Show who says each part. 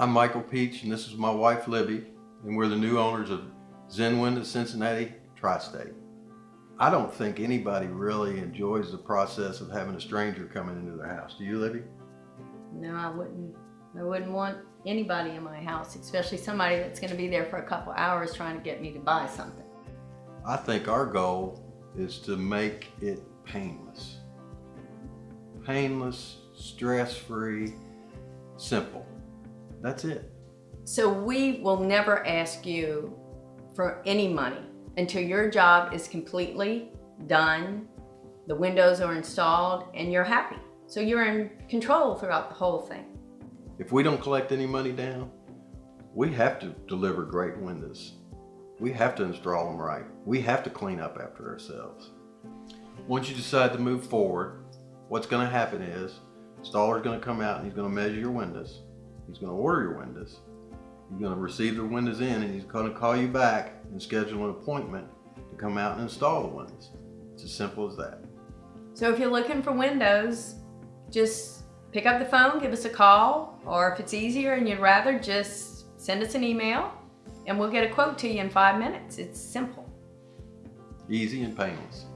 Speaker 1: I'm Michael Peach and this is my wife Libby and we're the new owners of Zenwind Windows Cincinnati Tri-State. I don't think anybody really enjoys the process of having a stranger coming into their house. Do you, Libby?
Speaker 2: No, I wouldn't. I wouldn't want anybody in my house, especially somebody that's going to be there for a couple hours trying to get me to buy something.
Speaker 1: I think our goal is to make it painless. Painless, stress-free, simple. That's it.
Speaker 2: So we will never ask you for any money until your job is completely done, the windows are installed, and you're happy. So you're in control throughout the whole thing.
Speaker 1: If we don't collect any money down, we have to deliver great windows. We have to install them right. We have to clean up after ourselves. Once you decide to move forward, what's gonna happen is, installer's gonna come out and he's gonna measure your windows. He's gonna order your windows. You're gonna receive the windows in and he's gonna call you back and schedule an appointment to come out and install the windows. It's as simple as that.
Speaker 2: So if you're looking for windows, just pick up the phone, give us a call, or if it's easier and you'd rather, just send us an email and we'll get a quote to you in five minutes. It's simple.
Speaker 1: Easy and painless.